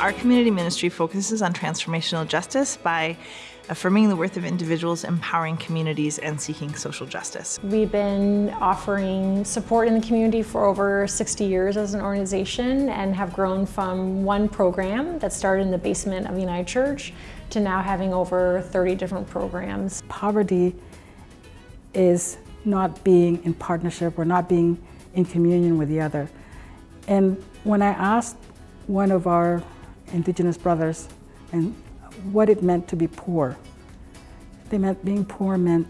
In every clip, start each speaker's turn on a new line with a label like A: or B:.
A: Our community ministry focuses on transformational justice by affirming the worth of individuals, empowering communities, and seeking social justice.
B: We've been offering support in the community for over 60 years as an organization and have grown from one program that started in the basement of United Church to now having over 30 different programs.
C: Poverty is not being in partnership or not being in communion with the other. And when I asked one of our Indigenous brothers and what it meant to be poor, they meant being poor meant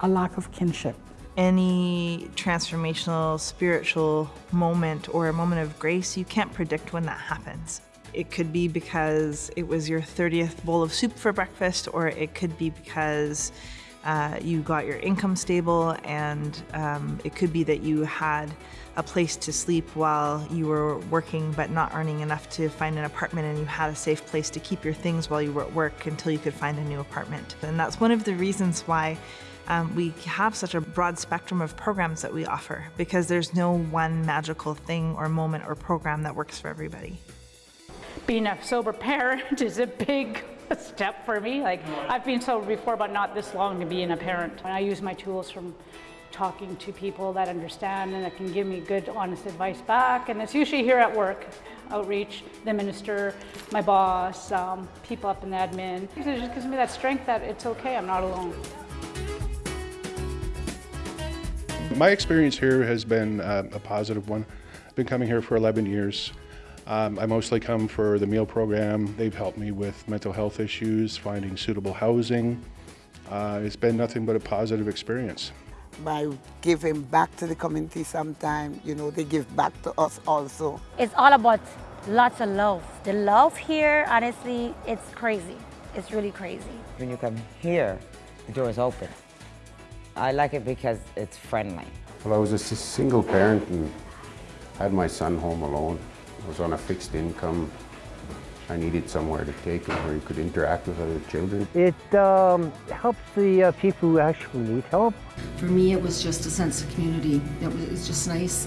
C: a lack of kinship.
A: Any transformational spiritual moment or a moment of grace, you can't predict when that happens. It could be because it was your 30th bowl of soup for breakfast, or it could be because uh, you got your income stable, and um, it could be that you had a place to sleep while you were working but not earning enough to find an apartment and you had a safe place to keep your things while you were at work until you could find a new apartment. And that's one of the reasons why um, we have such a broad spectrum of programs that we offer because there's no one magical thing or moment or program that works for everybody.
D: Being a sober parent is a big step for me. Like I've been sober before, but not this long to being a parent. I use my tools from talking to people that understand and that can give me good, honest advice back. And it's usually here at work, outreach, the minister, my boss, um, people up in the admin. It just gives me that strength that it's okay, I'm not alone.
E: My experience here has been uh, a positive one. I've been coming here for 11 years. Um, I mostly come for the meal program. They've helped me with mental health issues, finding suitable housing. Uh, it's been nothing but a positive experience
F: by giving back to the community sometime, you know, they give back to us also.
G: It's all about lots of love. The love here, honestly, it's crazy. It's really crazy.
H: When you come here, the door is open. I like it because it's friendly.
I: Well, I was a single parent and had my son home alone. I was on a fixed income I needed somewhere to take him where he could interact with other children.
J: It um, helps the uh, people who actually need help.
K: For me, it was just a sense of community. It was, it was just nice.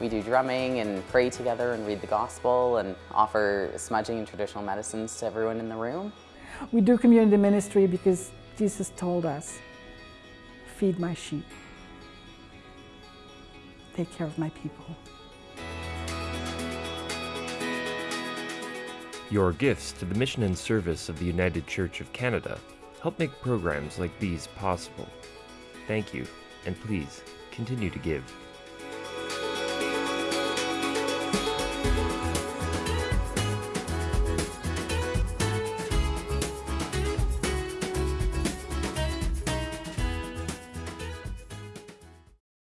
L: We do drumming and pray together and read the gospel and offer smudging and traditional medicines to everyone in the room.
C: We do community ministry because Jesus told us, feed my sheep, take care of my people.
M: Your gifts to the mission and service of the United Church of Canada help make programs like these possible. Thank you, and please continue to give.